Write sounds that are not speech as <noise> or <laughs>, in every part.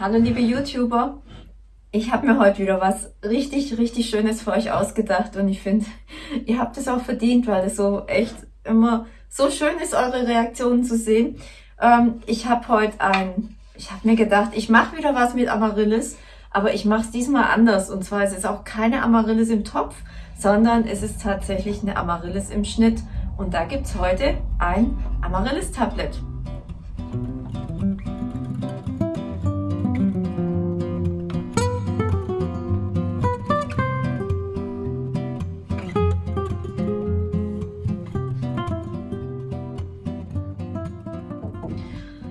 Hallo liebe YouTuber, ich habe mir heute wieder was richtig, richtig Schönes für euch ausgedacht und ich finde, ihr habt es auch verdient, weil es so echt immer so schön ist, eure Reaktionen zu sehen. Ähm, ich habe heute ein, ich habe mir gedacht, ich mache wieder was mit Amaryllis, aber ich mache es diesmal anders und zwar ist es auch keine Amaryllis im Topf, sondern es ist tatsächlich eine Amaryllis im Schnitt und da gibt es heute ein Amaryllis-Tablet.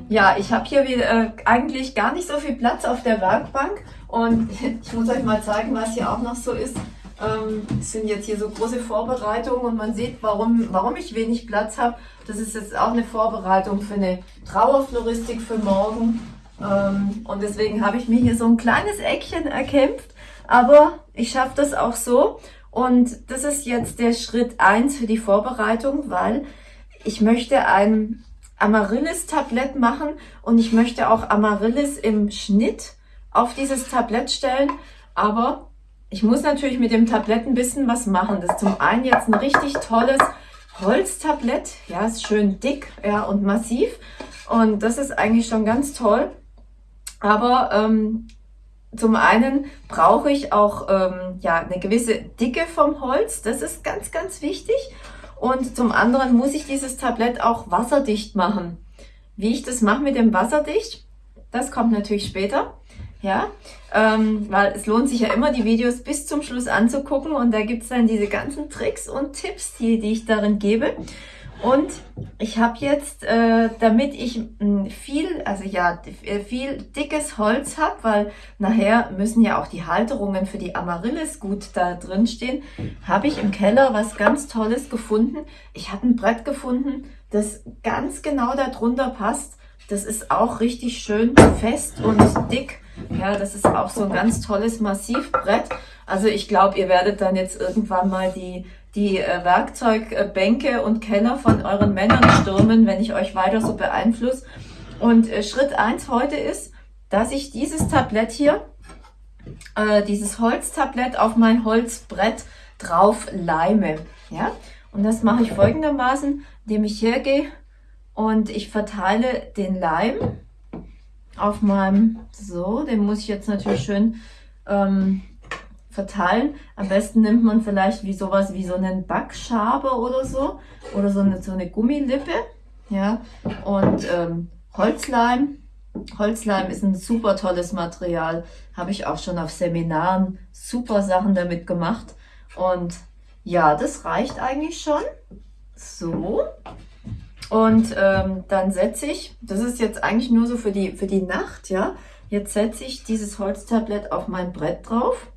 Ja, ich habe hier wieder, äh, eigentlich gar nicht so viel Platz auf der Werkbank und <laughs> ich muss euch mal zeigen, was hier auch noch so ist. Ähm, es sind jetzt hier so große Vorbereitungen und man sieht, warum, warum ich wenig Platz habe. Das ist jetzt auch eine Vorbereitung für eine Trauerfloristik für morgen. Ähm, und deswegen habe ich mir hier so ein kleines Eckchen erkämpft. Aber ich schaffe das auch so. Und das ist jetzt der Schritt eins für die Vorbereitung, weil ich möchte ein Amaryllis-Tablett machen und ich möchte auch Amaryllis im Schnitt auf dieses Tablett stellen, aber ich muss natürlich mit dem Tablett ein bisschen was machen. Das ist zum einen jetzt ein richtig tolles Holztablett, ja, ist schön dick ja, und massiv. Und das ist eigentlich schon ganz toll, aber ähm, zum einen brauche ich auch ähm, ja, eine gewisse Dicke vom Holz, das ist ganz, ganz wichtig und zum anderen muss ich dieses Tablett auch wasserdicht machen. Wie ich das mache mit dem Wasserdicht, das kommt natürlich später. Ja, ähm, weil es lohnt sich ja immer, die Videos bis zum Schluss anzugucken und da gibt's dann diese ganzen Tricks und Tipps, die, die ich darin gebe. Und ich habe jetzt, äh, damit ich hm, viel, also ja, äh, viel dickes Holz habe, weil nachher müssen ja auch die Halterungen für die Amaryllis gut da drin stehen, habe ich im Keller was ganz Tolles gefunden. Ich habe ein Brett gefunden, das ganz genau darunter passt. Das ist auch richtig schön fest und dick. Ja, das ist auch so ein ganz tolles Massivbrett. Also ich glaube, ihr werdet dann jetzt irgendwann mal die die äh, Werkzeugbänke und Keller von euren Männern stürmen, wenn ich euch weiter so beeinflusse. Und äh, Schritt eins heute ist, dass ich dieses Tablett hier, äh, dieses Holztablett auf mein Holzbrett drauf leime. Ja? Und das mache ich folgendermaßen, indem ich hergehe und ich verteile den Leim auf meinem, so, den muss ich jetzt natürlich schön ähm, verteilen. Am besten nimmt man vielleicht wie sowas wie so einen Backschaber oder so oder so eine, so eine Gummilippe. Ja, und ähm, Holzleim. Holzleim ist ein super tolles Material. Habe ich auch schon auf Seminaren super Sachen damit gemacht. Und ja, das reicht eigentlich schon. So. Und ähm, dann setze ich, das ist jetzt eigentlich nur so für die, für die Nacht, ja. Jetzt setze ich dieses Holztablett auf mein Brett drauf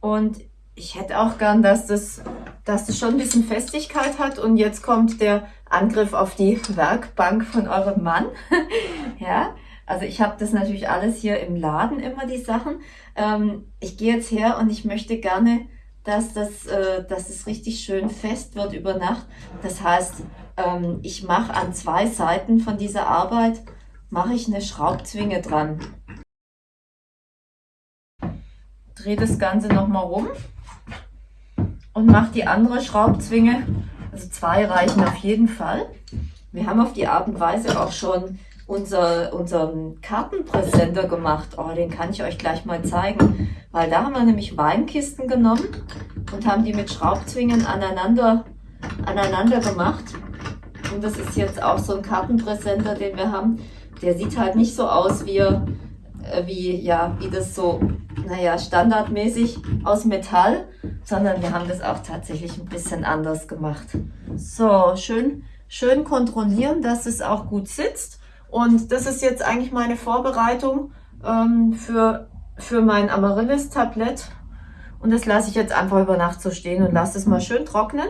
und ich hätte auch gern, dass das, dass das schon ein bisschen Festigkeit hat. Und jetzt kommt der Angriff auf die Werkbank von eurem Mann. <laughs> ja, also ich habe das natürlich alles hier im Laden immer, die Sachen. Ähm, ich gehe jetzt her und ich möchte gerne, dass das, äh, dass das richtig schön fest wird über Nacht. Das heißt, ähm, ich mache an zwei Seiten von dieser Arbeit, mache ich eine Schraubzwinge dran drehe das Ganze nochmal rum und mache die andere Schraubzwinge. Also zwei reichen auf jeden Fall. Wir haben auf die Art und Weise auch schon unser, unseren Kartenpräsenter gemacht. Oh, den kann ich euch gleich mal zeigen. Weil da haben wir nämlich Weinkisten genommen und haben die mit Schraubzwingen aneinander, aneinander gemacht. Und das ist jetzt auch so ein Kartenpräsenter, den wir haben. Der sieht halt nicht so aus, wie, äh, wie, ja, wie das so naja, standardmäßig aus Metall, sondern wir haben das auch tatsächlich ein bisschen anders gemacht. So, schön, schön kontrollieren, dass es auch gut sitzt. Und das ist jetzt eigentlich meine Vorbereitung ähm, für, für mein Amaryllis-Tablett. Und das lasse ich jetzt einfach über Nacht so stehen und lasse es mal schön trocknen.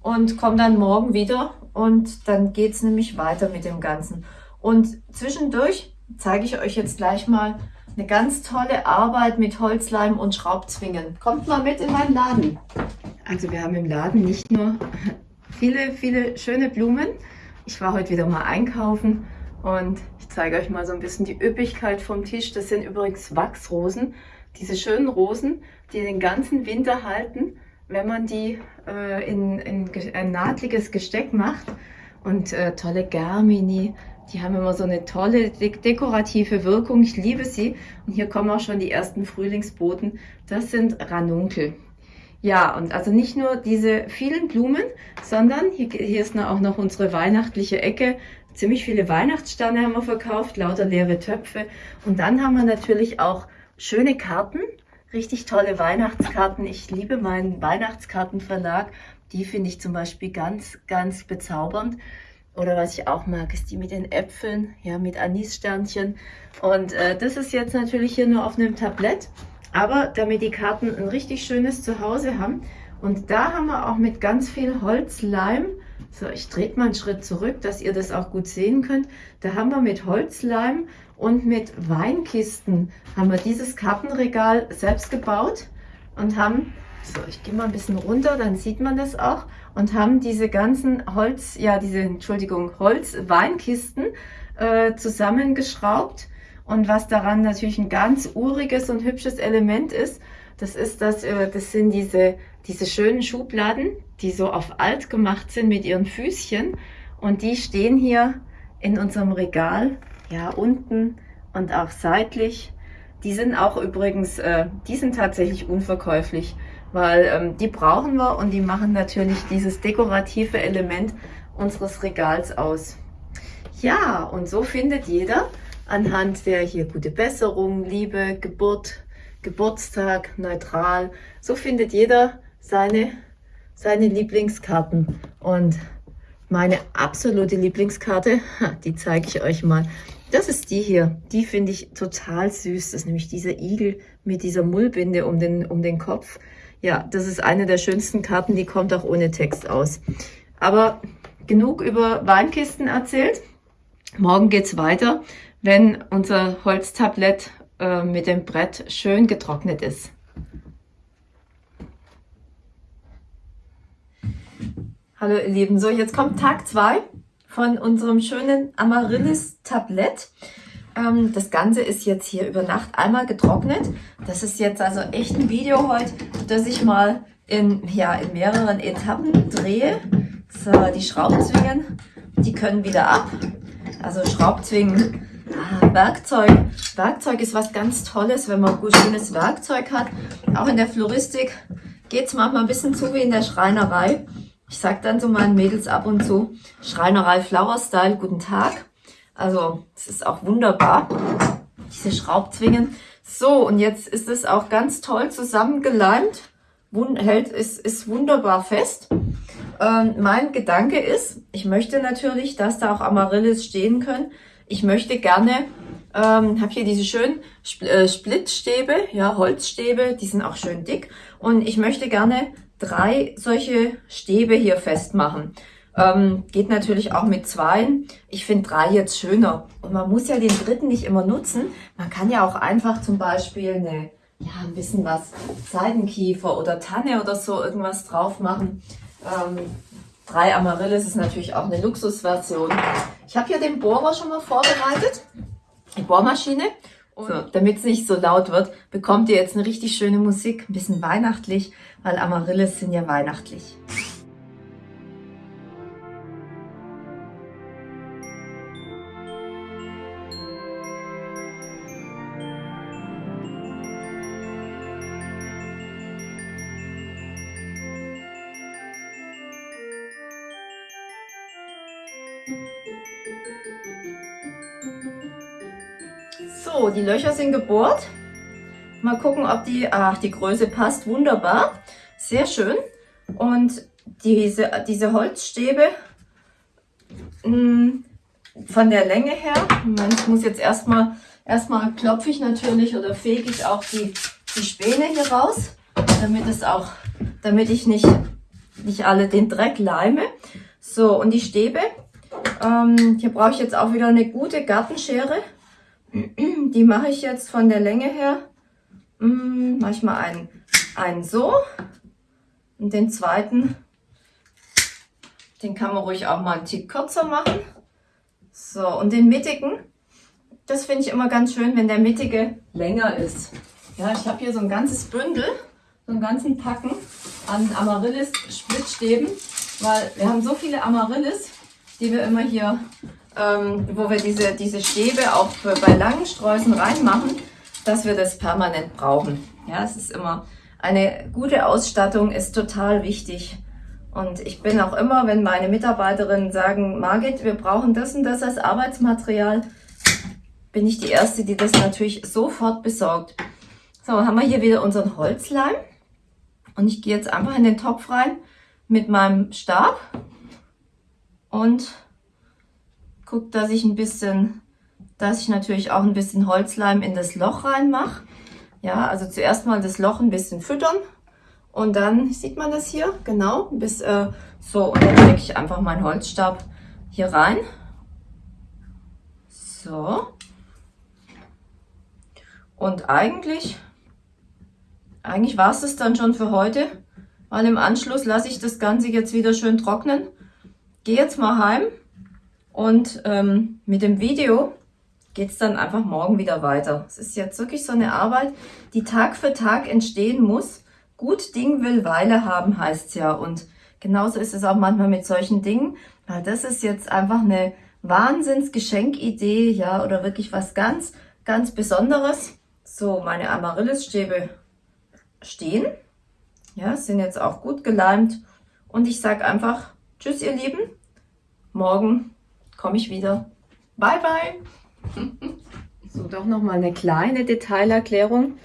Und komme dann morgen wieder und dann geht es nämlich weiter mit dem Ganzen. Und zwischendurch zeige ich euch jetzt gleich mal, eine ganz tolle Arbeit mit Holzleim und Schraubzwingen. Kommt mal mit in meinen Laden. Also wir haben im Laden nicht nur viele, viele schöne Blumen. Ich war heute wieder mal einkaufen und ich zeige euch mal so ein bisschen die Üppigkeit vom Tisch. Das sind übrigens Wachsrosen, diese schönen Rosen, die den ganzen Winter halten, wenn man die äh, in, in ein nahtliges Gesteck macht. Und äh, tolle Germini, die haben immer so eine tolle de dekorative Wirkung. Ich liebe sie. Und hier kommen auch schon die ersten Frühlingsboten. Das sind Ranunkel. Ja, und also nicht nur diese vielen Blumen, sondern hier, hier ist auch noch unsere weihnachtliche Ecke. Ziemlich viele Weihnachtssterne haben wir verkauft, lauter leere Töpfe. Und dann haben wir natürlich auch schöne Karten, richtig tolle Weihnachtskarten. Ich liebe meinen Weihnachtskartenverlag. Die finde ich zum Beispiel ganz, ganz bezaubernd. Oder was ich auch mag, ist die mit den Äpfeln, ja, mit Anissternchen. Und äh, das ist jetzt natürlich hier nur auf einem Tablett. Aber damit die Karten ein richtig schönes Zuhause haben. Und da haben wir auch mit ganz viel Holzleim, so ich drehe mal einen Schritt zurück, dass ihr das auch gut sehen könnt. Da haben wir mit Holzleim und mit Weinkisten haben wir dieses Kartenregal selbst gebaut und haben, so ich gehe mal ein bisschen runter, dann sieht man das auch, und haben diese ganzen Holz, ja diese, Entschuldigung, Holz-Weinkisten äh, zusammengeschraubt. Und was daran natürlich ein ganz uriges und hübsches Element ist, das ist das, äh, das sind diese, diese schönen Schubladen, die so auf alt gemacht sind mit ihren Füßchen. Und die stehen hier in unserem Regal, ja, unten und auch seitlich. Die sind auch übrigens, äh, die sind tatsächlich unverkäuflich weil ähm, die brauchen wir und die machen natürlich dieses dekorative Element unseres Regals aus. Ja, und so findet jeder anhand der hier gute Besserung, Liebe, Geburt, Geburtstag, neutral, so findet jeder seine, seine Lieblingskarten. Und meine absolute Lieblingskarte, die zeige ich euch mal. Das ist die hier. Die finde ich total süß. Das ist nämlich dieser Igel mit dieser Mullbinde um den, um den Kopf. Ja, das ist eine der schönsten Karten, die kommt auch ohne Text aus. Aber genug über Weinkisten erzählt. Morgen geht's weiter, wenn unser Holztablett äh, mit dem Brett schön getrocknet ist. Hallo ihr Lieben, so jetzt kommt Tag zwei von unserem schönen Amaryllis-Tablett. Ähm, das Ganze ist jetzt hier über Nacht einmal getrocknet. Das ist jetzt also echt ein Video heute, das ich mal in, ja, in mehreren Etappen drehe. So, die Schraubzwingen, die können wieder ab. Also Schraubzwingen, ah, Werkzeug. Werkzeug ist was ganz Tolles, wenn man gut schönes Werkzeug hat. Auch in der Floristik geht es manchmal ein bisschen zu wie in der Schreinerei. Ich sage dann so meinen Mädels ab und zu, Schreinerei Flower Style, guten Tag. Also es ist auch wunderbar, diese Schraubzwingen. So, und jetzt ist es auch ganz toll zusammengeleimt. Wund hält, ist, ist wunderbar fest. Ähm, mein Gedanke ist, ich möchte natürlich, dass da auch Amaryllis stehen können. Ich möchte gerne, ähm, habe hier diese schönen Spl äh, Splitstäbe, ja, Holzstäbe, die sind auch schön dick. Und ich möchte gerne drei solche Stäbe hier festmachen. Ähm, geht natürlich auch mit zwei. Ich finde drei jetzt schöner. Und man muss ja den dritten nicht immer nutzen. Man kann ja auch einfach zum Beispiel eine, ja, ein bisschen was Seidenkiefer oder Tanne oder so irgendwas drauf machen. Ähm, drei Amaryllis ist natürlich auch eine Luxusversion. Ich habe hier den Bohrer schon mal vorbereitet. Die Bohrmaschine. Und so, damit es nicht so laut wird, bekommt ihr jetzt eine richtig schöne Musik, ein bisschen weihnachtlich, weil Amaryllis sind ja weihnachtlich. Die Löcher sind gebohrt. Mal gucken, ob die, ach, die Größe passt. Wunderbar. Sehr schön. Und diese, diese Holzstäbe mh, hm, von der Länge her, Moment, ich muss jetzt erstmal, erstmal klopfe ich natürlich oder fege ich auch die, die Späne hier raus, damit es auch, damit ich nicht, nicht alle den Dreck leime. So, und die Stäbe, ähm, hier brauche ich jetzt auch wieder eine gute Gartenschere. <clears throat> Die mache ich jetzt von der Länge her, mm, mache ich mal einen, einen so und den zweiten, den kann man ruhig auch mal einen Tick kürzer machen. So, und den mittigen, das finde ich immer ganz schön, wenn der mittige länger ist. Ja, ich habe hier so ein ganzes Bündel, so einen ganzen Packen an Amaryllis-Splittstäben, weil wir haben so viele Amaryllis, die wir immer hier, ähm, wo wir diese, diese Stäbe auch bei langen Sträußen reinmachen, dass wir das permanent brauchen. Ja, es ist immer eine gute Ausstattung ist total wichtig. Und ich bin auch immer, wenn meine Mitarbeiterinnen sagen, Margit, wir brauchen das und das als Arbeitsmaterial, bin ich die Erste, die das natürlich sofort besorgt. So, haben wir hier wieder unseren Holzleim. Und ich gehe jetzt einfach in den Topf rein mit meinem Stab und gucke, dass ich ein bisschen, dass ich natürlich auch ein bisschen Holzleim in das Loch reinmache. Ja, also zuerst mal das Loch ein bisschen füttern und dann sieht man das hier, genau, bis äh, so und dann stecke ich einfach meinen Holzstab hier rein. So. Und eigentlich, eigentlich war es das dann schon für heute, weil im Anschluss lasse ich das Ganze jetzt wieder schön trocknen. Gehe jetzt mal heim und ähm, mit dem Video geht es dann einfach morgen wieder weiter. Es ist jetzt wirklich so eine Arbeit, die Tag für Tag entstehen muss. Gut Ding will Weile haben, heißt es ja. Und genauso ist es auch manchmal mit solchen Dingen, weil das ist jetzt einfach eine Wahnsinnsgeschenkidee, ja, oder wirklich was ganz, ganz Besonderes. So, meine Amaryllisstäbe stehen. Ja, sind jetzt auch gut geleimt. Und ich sage einfach Tschüss, ihr Lieben. Morgen komme ich wieder. Bye, bye. So, doch nochmal eine kleine Detailerklärung.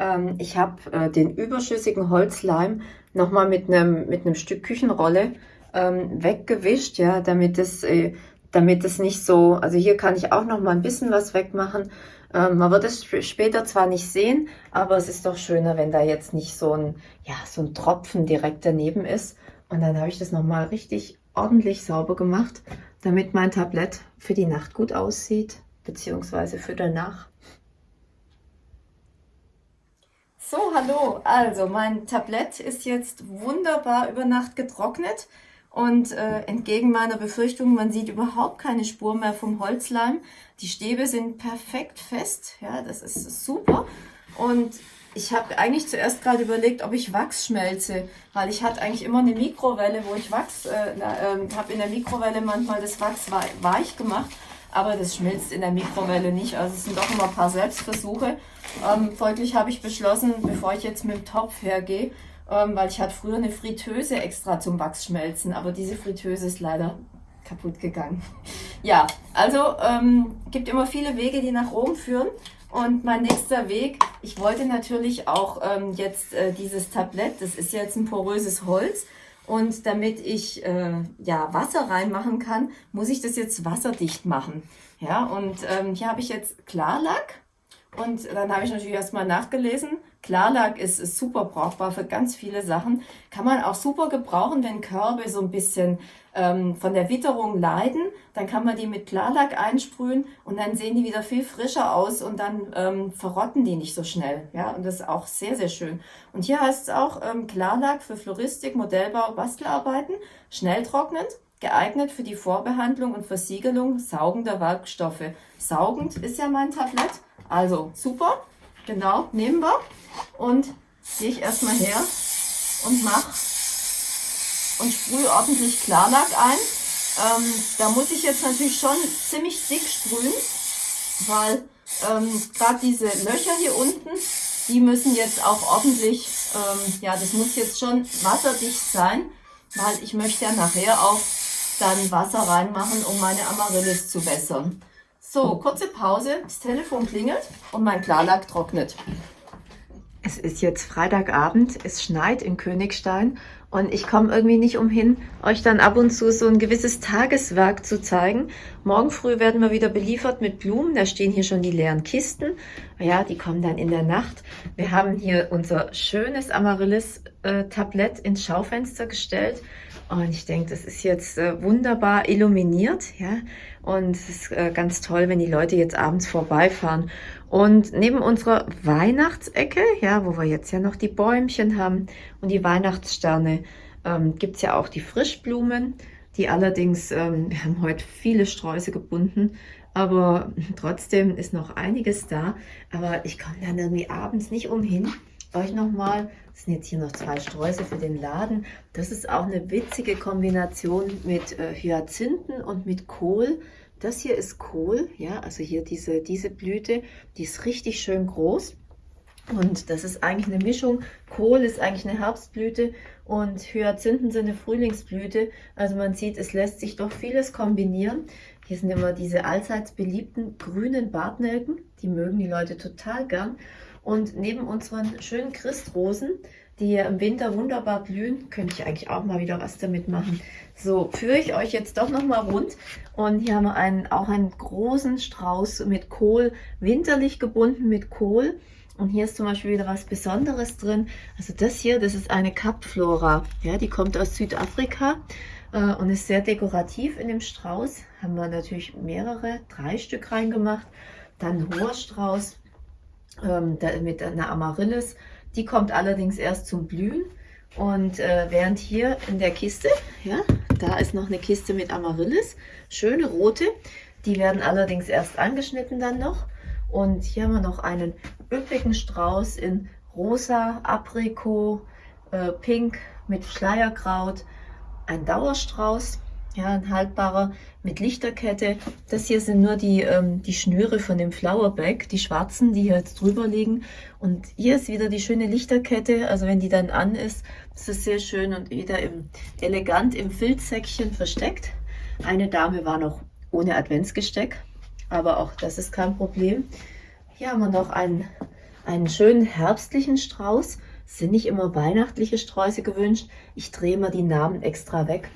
Ähm, ich habe äh, den überschüssigen Holzleim nochmal mit einem mit Stück Küchenrolle ähm, weggewischt, ja, damit es äh, damit es nicht so, also hier kann ich auch noch mal ein bisschen was wegmachen. Ähm, man wird es später zwar nicht sehen, aber es ist doch schöner, wenn da jetzt nicht so ein, ja, so ein Tropfen direkt daneben ist. Und dann habe ich das noch mal richtig ordentlich sauber gemacht, damit mein Tablett für die Nacht gut aussieht beziehungsweise für danach. So, hallo. Also, mein Tablett ist jetzt wunderbar über Nacht getrocknet und äh, entgegen meiner Befürchtung, man sieht überhaupt keine Spur mehr vom Holzleim. Die Stäbe sind perfekt fest, ja, das ist super. Und ich habe eigentlich zuerst gerade überlegt, ob ich Wachs schmelze, weil ich hatte eigentlich immer eine Mikrowelle, wo ich Wachs, äh, äh, habe in der Mikrowelle manchmal das Wachs weich gemacht aber das schmilzt in der Mikrowelle nicht. Also es sind doch immer ein paar Selbstversuche. Ähm, folglich habe ich beschlossen, bevor ich jetzt mit dem Topf hergehe, ähm, weil ich hatte früher eine Fritteuse extra zum Wachsschmelzen, aber diese Fritteuse ist leider kaputt gegangen. <laughs> Ja, also ähm, gibt immer viele Wege, die nach Rom führen. Und mein nächster Weg, ich wollte natürlich auch ähm, jetzt äh, dieses Tablett, das ist jetzt ein poröses Holz, und damit ich äh, ja, Wasser reinmachen kann, muss ich das jetzt wasserdicht machen. Ja, und ähm, hier habe ich jetzt Klarlack. Und dann habe ich natürlich erstmal nachgelesen. Klarlack ist, ist super brauchbar für ganz viele Sachen. Kann man auch super gebrauchen, wenn Körbe so ein bisschen ähm, von der Witterung leiden, dann kann man die mit Klarlack einsprühen und dann sehen die wieder viel frischer aus und dann ähm, verrotten die nicht so schnell. Ja, und das ist auch sehr, sehr schön. Und hier heißt es auch ähm, Klarlack für Floristik, Modellbau, Bastelarbeiten, schnell trocknend, geeignet für die Vorbehandlung und Versiegelung saugender Werkstoffe. Saugend ist ja mein Tablett, also super, genau, nehmen wir und gehe ich erstmal her und mache und sprühe ordentlich Klarlack ein. Ähm, da muss ich jetzt natürlich schon ziemlich dick sprühen, weil ähm, gerade diese Löcher hier unten, die müssen jetzt auch ordentlich, ähm, ja, das muss jetzt schon wasserdicht sein, weil ich möchte ja nachher auch dann Wasser reinmachen, um meine Amaryllis zu wässern. So, kurze Pause, das Telefon klingelt und mein Klarlack trocknet. Es ist jetzt Freitagabend, es schneit in Königstein und ich komme irgendwie nicht umhin, euch dann ab und zu so ein gewisses Tageswerk zu zeigen. Morgen früh werden wir wieder beliefert mit Blumen. Da stehen hier schon die leeren Kisten. Ja, die kommen dann in der Nacht. Wir haben hier unser schönes Amaryllis-Tablett ins Schaufenster gestellt. Und ich denke, das ist jetzt äh, wunderbar illuminiert. ja. Und es ist äh, ganz toll, wenn die Leute jetzt abends vorbeifahren. Und neben unserer Weihnachtsecke, ja, wo wir jetzt ja noch die Bäumchen haben und die Weihnachtssterne, ähm, gibt ja auch die Frischblumen, die allerdings, ähm, <laughs> wir haben heute viele Sträuße gebunden, aber trotzdem ist noch einiges da. Aber ich komme dann irgendwie abends nicht umhin, euch nochmal, das sind jetzt hier noch zwei Sträuße für den Laden, das ist auch eine witzige Kombination mit äh, Hyazinthen und mit Kohl. Das hier ist Kohl, ja, also hier diese, diese Blüte, die ist richtig schön groß. Und das ist eigentlich eine Mischung. Kohl ist eigentlich eine Herbstblüte und Hyazinthen sind eine Frühlingsblüte. Also man sieht, es lässt sich doch vieles kombinieren. Hier sind immer diese allseits beliebten grünen Bartnelken. Die mögen die Leute total gern. Und neben unseren schönen Christrosen, die im Winter wunderbar blühen, könnte ich eigentlich auch mal wieder was damit machen. So, führe ich euch jetzt doch noch mal rund. Und hier haben wir einen, auch einen großen Strauß mit Kohl, winterlich gebunden mit Kohl. Und hier ist zum Beispiel wieder was Besonderes drin. Also das hier, das ist eine Kapflora. Ja, die kommt aus Südafrika äh, und ist sehr dekorativ in dem Strauß. Haben wir natürlich mehrere, drei Stück reingemacht. Dann hoher Strauß ähm, mit einer Amaryllis. Die kommt allerdings erst zum Blühen. Und äh, während hier in der Kiste, ja, da ist noch eine Kiste mit Amaryllis, schöne rote. Die werden allerdings erst angeschnitten dann noch. Und hier haben wir noch einen üppigen Strauß in rosa, Aprikot, äh, pink mit Schleierkraut. Ein Dauerstrauß ja, ein haltbarer mit Lichterkette. Das hier sind nur die, ähm, die Schnüre von dem Flowerback, die schwarzen, die hier jetzt drüber liegen. Und hier ist wieder die schöne Lichterkette. Also wenn die dann an ist, ist es sehr schön und wieder im, elegant im Filzsäckchen versteckt. Eine Dame war noch ohne Adventsgesteck, aber auch das ist kein Problem. Hier haben wir noch einen, einen schönen herbstlichen Strauß. Sind nicht immer weihnachtliche Sträuße gewünscht. Ich drehe mal die Namen extra weg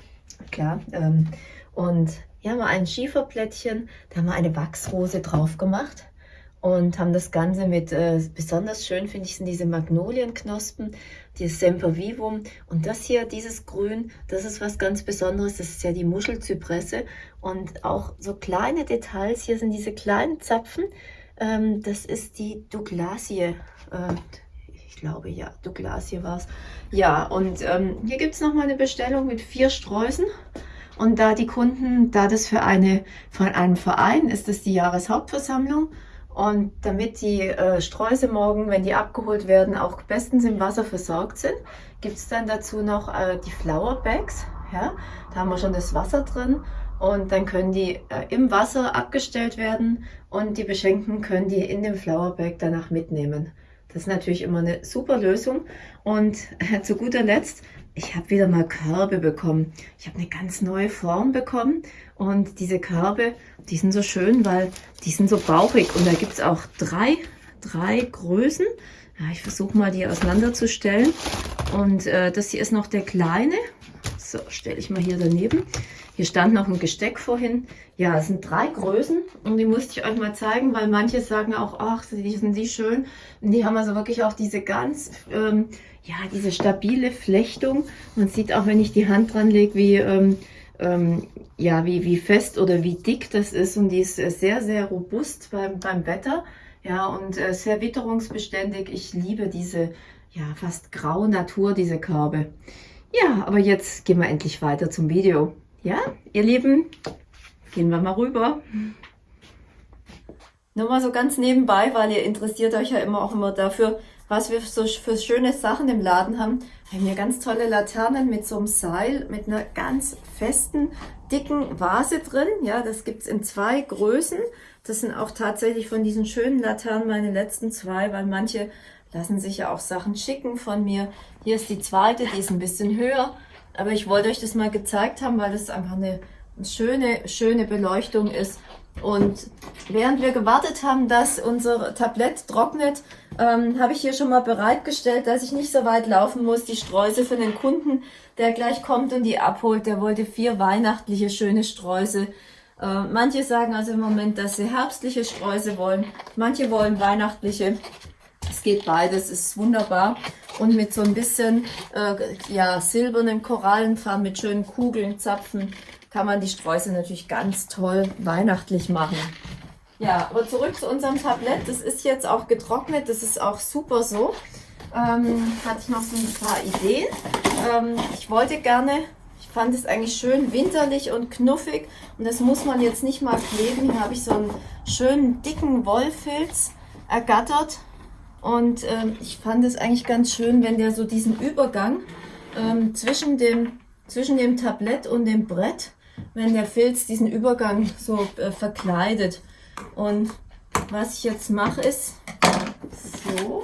klar. Ähm, und hier haben wir ein Schieferplättchen, da haben wir eine Wachsrose drauf gemacht und haben das Ganze mit, äh, besonders schön finde ich, sind diese Magnolienknospen, dieses Sempervivum und das hier, dieses Grün, das ist was ganz Besonderes, das ist ja die Muschelzypresse und auch so kleine Details, hier sind diese kleinen Zapfen, ähm, das ist die Douglasie, äh, ich glaube, ja, Douglasie war es. Ja, und ähm, hier gibt es nochmal eine Bestellung mit vier Sträußen. Und da die Kunden, da das für, eine, für einen Verein ist, das die Jahreshauptversammlung. Und damit die äh, Sträuße morgen, wenn die abgeholt werden, auch bestens im Wasser versorgt sind, gibt es dann dazu noch äh, die Flower Bags. Ja? Da haben wir schon das Wasser drin und dann können die äh, im Wasser abgestellt werden und die Beschenkten können die in dem Flower Bag danach mitnehmen. Das ist natürlich immer eine super Lösung. Und äh, zu guter Letzt, ich habe wieder mal Körbe bekommen. Ich habe eine ganz neue Form bekommen. Und diese Körbe, die sind so schön, weil die sind so bauchig. Und da gibt es auch drei, drei Größen. Ja, ich versuche mal die auseinanderzustellen. Und äh, das hier ist noch der kleine. So, stelle ich mal hier daneben. Hier stand noch ein Gesteck vorhin. Ja, es sind drei Größen und die musste ich euch mal zeigen, weil manche sagen auch, ach, die sind die schön. Und die haben also wirklich auch diese ganz, ähm, ja, diese stabile Flechtung. Man sieht auch, wenn ich die Hand dran lege, wie, ähm, ähm, ja, wie, wie fest oder wie dick das ist. Und die ist sehr, sehr robust beim, beim Wetter. Ja, und äh, sehr witterungsbeständig. Ich liebe diese, ja, fast graue Natur, diese Körbe. Ja, aber jetzt gehen wir endlich weiter zum Video. Ja, ihr Lieben, gehen wir mal rüber. Nur mal so ganz nebenbei, weil ihr interessiert euch ja immer auch immer dafür, was wir so für schöne Sachen im Laden haben. Wir haben hier ganz tolle Laternen mit so einem Seil, mit einer ganz festen, dicken Vase drin. Ja, das gibt es in zwei Größen. Das sind auch tatsächlich von diesen schönen Laternen meine letzten zwei, weil manche lassen sich ja auch Sachen schicken von mir. Hier ist die zweite, die ist ein bisschen höher. Aber ich wollte euch das mal gezeigt haben, weil das einfach eine schöne, schöne Beleuchtung ist. Und während wir gewartet haben, dass unser Tablett trocknet, ähm, habe ich hier schon mal bereitgestellt, dass ich nicht so weit laufen muss. Die Streusel für den Kunden, der gleich kommt und die abholt, der wollte vier weihnachtliche schöne Streusel. Äh, manche sagen also im Moment, dass sie herbstliche Streusel wollen. Manche wollen weihnachtliche. Es geht beides, ist wunderbar. Und mit so ein bisschen äh, ja, silbernen Korallenfarben mit schönen Kugeln, Zapfen kann man die Streusel natürlich ganz toll weihnachtlich machen. Ja, aber zurück zu unserem Tablett. Das ist jetzt auch getrocknet, das ist auch super so. Ähm, hatte ich noch so ein paar Ideen. Ähm, ich wollte gerne, ich fand es eigentlich schön winterlich und knuffig und das muss man jetzt nicht mal kleben. Hier habe ich so einen schönen dicken Wollfilz ergattert und ähm, ich fand es eigentlich ganz schön, wenn der so diesen Übergang ähm, zwischen, dem, zwischen dem Tablett und dem Brett, wenn der Filz diesen Übergang so äh, verkleidet. Und was ich jetzt mache ist so,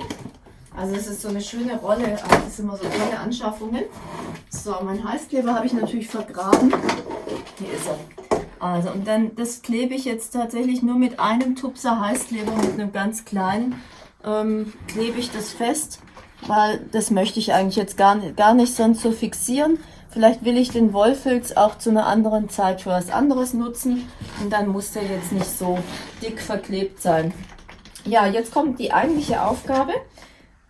also es ist so eine schöne Rolle, das sind immer so tolle Anschaffungen. So, mein Heißkleber habe ich natürlich vergraben. Hier ist er. Also, und dann, das klebe ich jetzt tatsächlich nur mit einem Tupser Heißkleber, mit einem ganz kleinen, ähm, klebe ich das fest, weil das möchte ich eigentlich jetzt gar, gar nicht sonst so fixieren. Vielleicht will ich den Wollfilz auch zu einer anderen Zeit für was anderes nutzen und dann muss der jetzt nicht so dick verklebt sein. Ja, jetzt kommt die eigentliche Aufgabe.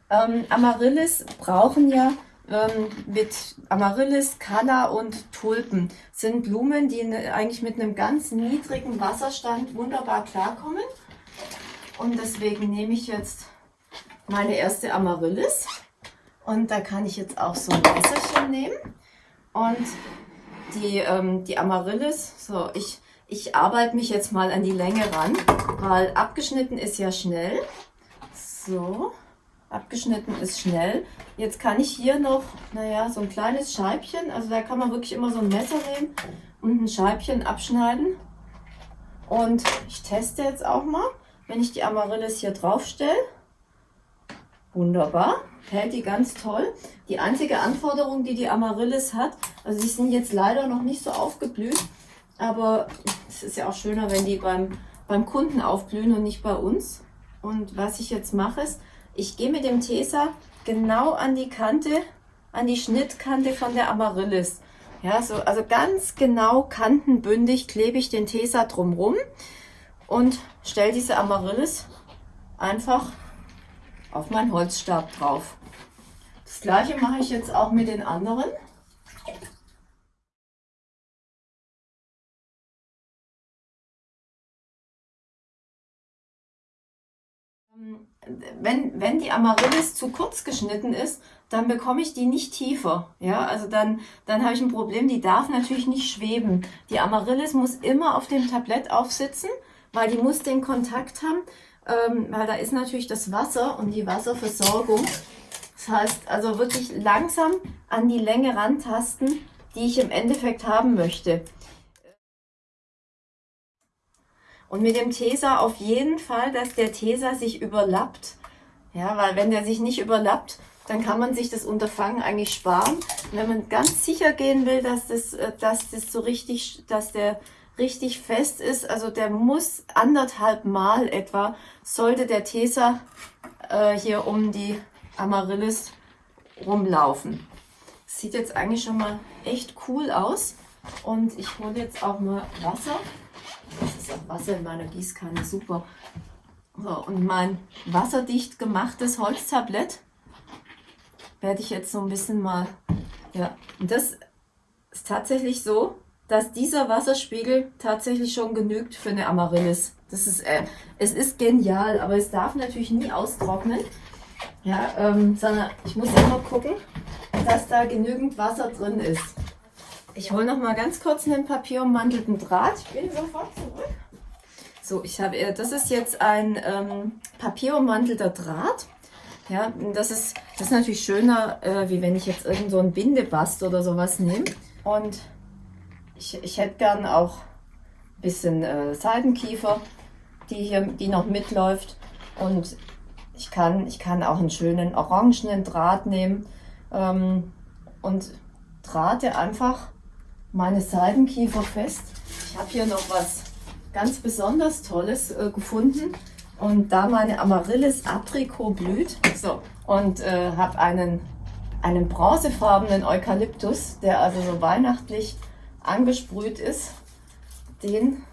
Ähm, Amaryllis brauchen ja ähm, mit Amaryllis, Kala und Tulpen sind Blumen, die ne, eigentlich mit einem ganz niedrigen Wasserstand wunderbar klarkommen. Und deswegen nehme ich jetzt meine erste Amaryllis. Und da kann ich jetzt auch so ein Messerchen nehmen. Und die, ähm, die Amaryllis, so, ich, ich arbeite mich jetzt mal an die Länge ran, weil abgeschnitten ist ja schnell. So. Abgeschnitten ist schnell. Jetzt kann ich hier noch, naja, so ein kleines Scheibchen, also da kann man wirklich immer so ein Messer nehmen und ein Scheibchen abschneiden. Und ich teste jetzt auch mal, wenn ich die Amaryllis hier drauf stelle. Wunderbar, hält die ganz toll. Die einzige Anforderung, die die Amaryllis hat, also die sind jetzt leider noch nicht so aufgeblüht, aber es ist ja auch schöner, wenn die beim, beim Kunden aufblühen und nicht bei uns. Und was ich jetzt mache, ist, ich gehe mit dem Tesa genau an die Kante, an die Schnittkante von der Amaryllis. Ja, so, also ganz genau kantenbündig klebe ich den Tesa drumrum und stelle diese Amaryllis einfach auf meinen Holzstab drauf. Das gleiche mache ich jetzt auch mit den anderen. wenn, wenn die Amaryllis zu kurz geschnitten ist, dann bekomme ich die nicht tiefer. Ja, also dann, dann habe ich ein Problem, die darf natürlich nicht schweben. Die Amaryllis muss immer auf dem Tablett aufsitzen, weil die muss den Kontakt haben, ähm, weil da ist natürlich das Wasser und die Wasserversorgung. Das heißt also wirklich langsam an die Länge rantasten, die ich im Endeffekt haben möchte. Und mit dem Tesa auf jeden Fall, dass der Tesa sich überlappt. Ja, weil wenn der sich nicht überlappt, dann kann man sich das Unterfangen eigentlich sparen. Und wenn man ganz sicher gehen will, dass das, äh, dass das so richtig, dass der richtig fest ist, also der muss anderthalb Mal etwa, sollte der Tesa äh, hier um die Amaryllis rumlaufen. Sieht jetzt eigentlich schon mal echt cool aus. Und ich hole jetzt auch mal Wasser. Das ist auch Wasser in meiner Gießkanne, super. So, und mein wasserdicht gemachtes Holztablett werde ich jetzt so ein bisschen mal, ja, und das ist tatsächlich so, dass dieser Wasserspiegel tatsächlich schon genügt für eine Amaryllis. Das ist, äh, es ist genial, aber es darf natürlich nie austrocknen. Ja, ähm, sondern ich muss immer gucken, dass da genügend Wasser drin ist. Ich hole noch mal ganz kurz einen papierummantelten Draht. Ich bin sofort zurück. So, ich habe, äh, das ist jetzt ein ähm, papierummantelter Draht. Ja, das ist, das ist natürlich schöner, äh, wie wenn ich jetzt irgend so ein Bindebast oder sowas nehme. Und ich, ich hätte gern auch ein bisschen äh, Seidenkiefer, die hier, die noch mitläuft. Und ich kann, ich kann auch einen schönen orangenen Draht nehmen ähm, und drahte einfach meine Seidenkiefer fest. Ich habe hier noch was ganz besonders Tolles äh, gefunden und da meine Amaryllis Apricot blüht so, und äh, habe einen, einen bronzefarbenen Eukalyptus, der also so weihnachtlich angesprüht ist. Den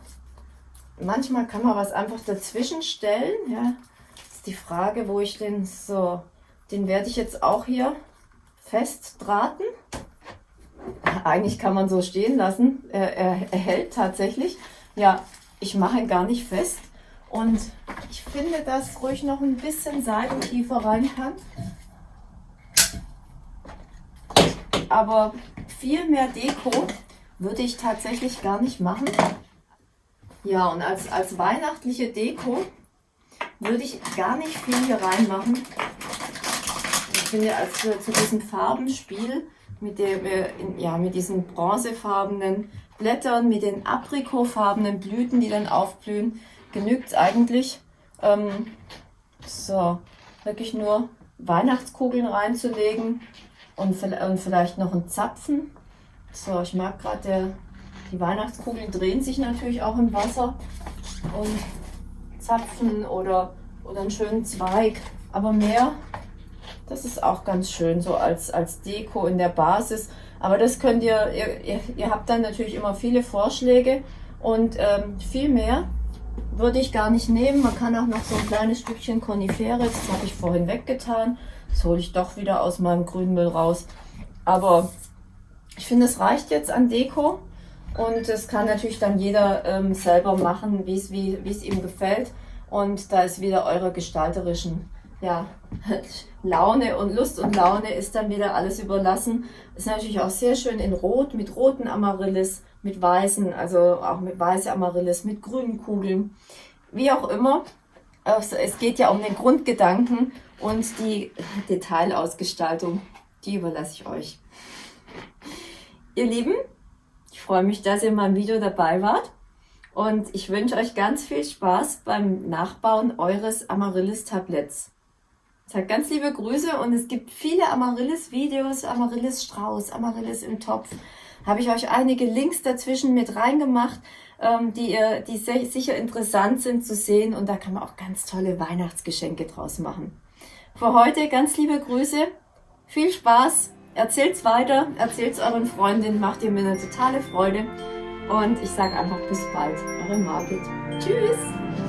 manchmal kann man was einfach dazwischen stellen. Ja, ist die Frage, wo ich den so, den werde ich jetzt auch hier festdrahten. Eigentlich kann man so stehen lassen. Er, er, er hält tatsächlich. Ja, ich mache ihn gar nicht fest. Und ich finde, dass ruhig noch ein bisschen Seitentiefer rein kann. Aber viel mehr Deko würde ich tatsächlich gar nicht machen. Ja, und als, als weihnachtliche Deko würde ich gar nicht viel hier reinmachen. Ich finde, als für, zu diesem Farbenspiel mit, der, ja, mit diesen bronzefarbenen Blättern, mit den aprikotfarbenen Blüten, die dann aufblühen, genügt es eigentlich. Ähm, so, wirklich nur Weihnachtskugeln reinzulegen und, und vielleicht noch einen Zapfen. So, ich mag gerade, die Weihnachtskugeln drehen sich natürlich auch im Wasser und Zapfen oder, oder einen schönen Zweig. Aber mehr, das ist auch ganz schön, so als, als Deko in der Basis. Aber das könnt ihr, ihr, ihr habt dann natürlich immer viele Vorschläge und ähm, viel mehr würde ich gar nicht nehmen. Man kann auch noch so ein kleines Stückchen Coniferis, das habe ich vorhin weggetan. Das hole ich doch wieder aus meinem Grünmüll raus. Aber ich finde, es reicht jetzt an Deko. Und das kann natürlich dann jeder ähm, selber machen, wie es wie, es ihm gefällt. Und da ist wieder eure gestalterischen ja, <laughs> Laune und Lust und Laune ist dann wieder alles überlassen. Ist natürlich auch sehr schön in Rot, mit roten Amaryllis mit weißen, also auch mit weiße Amaryllis, mit grünen Kugeln, wie auch immer. Also es geht ja um den Grundgedanken und die <laughs> Detailausgestaltung, die überlasse ich euch. Ihr Lieben, ich freue mich, dass ihr mal im Video dabei wart und ich wünsche euch ganz viel Spaß beim Nachbauen eures Amaryllis-Tabletts. Sagt ganz liebe Grüße und es gibt viele Amaryllis-Videos, Amaryllis-Strauß, Amaryllis im Topf habe ich euch einige Links dazwischen mit reingemacht, ähm, die, ihr, die sicher interessant sind zu sehen und da kann man auch ganz tolle Weihnachtsgeschenke draus machen. Für heute ganz liebe Grüße, viel Spaß, erzählt's weiter, erzählt's euren Freundinnen, macht ihr mir eine totale Freude und ich sage einfach bis bald, eure Margit. Tschüss!